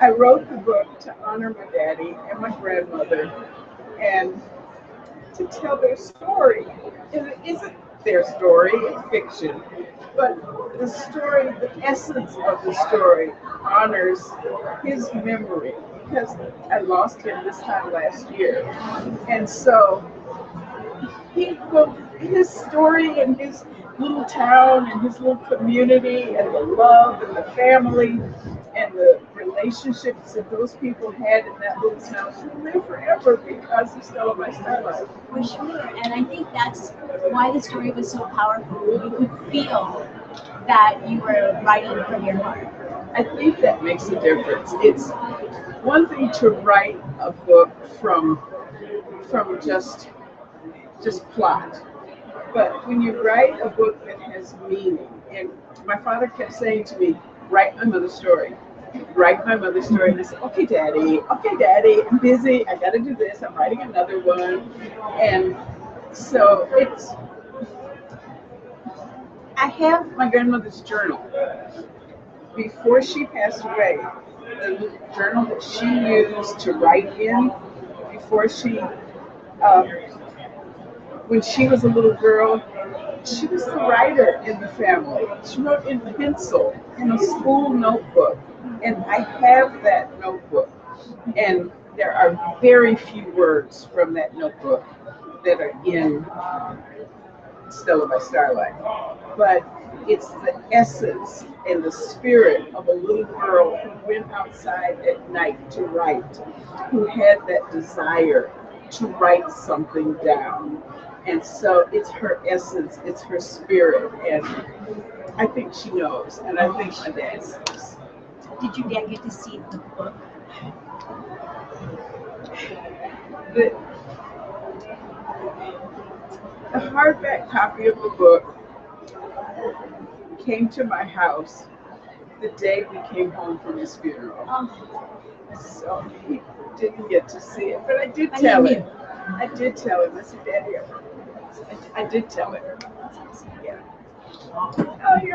I wrote the book to honor my daddy and my grandmother and to tell their story. And it isn't their story, it's fiction. But the story, the essence of the story honors his memory because I lost him this time last year. And so he his story and his little town and his little community and the love and the family and the relationships that those people had in that little town should live forever because of Stella by Starlight. For sure. And I think that's why the story was so powerful. You could feel that you were writing from your heart. I think that makes a difference. It's one thing to write a book from from just just plot. But when you write a book that has meaning, and my father kept saying to me, write my mother's story. Write my mother's story. And I said, okay, daddy, okay, daddy, I'm busy. I got to do this. I'm writing another one. And so it's, I have my grandmother's journal. Before she passed away, the journal that she used to write in before she um, when she was a little girl, she was the writer in the family. She wrote in pencil in a school notebook. And I have that notebook. And there are very few words from that notebook that are in um, Stella by Starlight. But it's the essence and the spirit of a little girl who went outside at night to write, who had that desire to write something down. And so it's her essence, it's her spirit. And I think she knows, and I think my dad knows. Did you dad get to see the book? The, the hardback copy of the book came to my house the day we came home from his funeral. Oh, So he didn't get to see it, but I did I tell him. I did tell him. I said, Daddy, I did tell him. Yeah. Oh,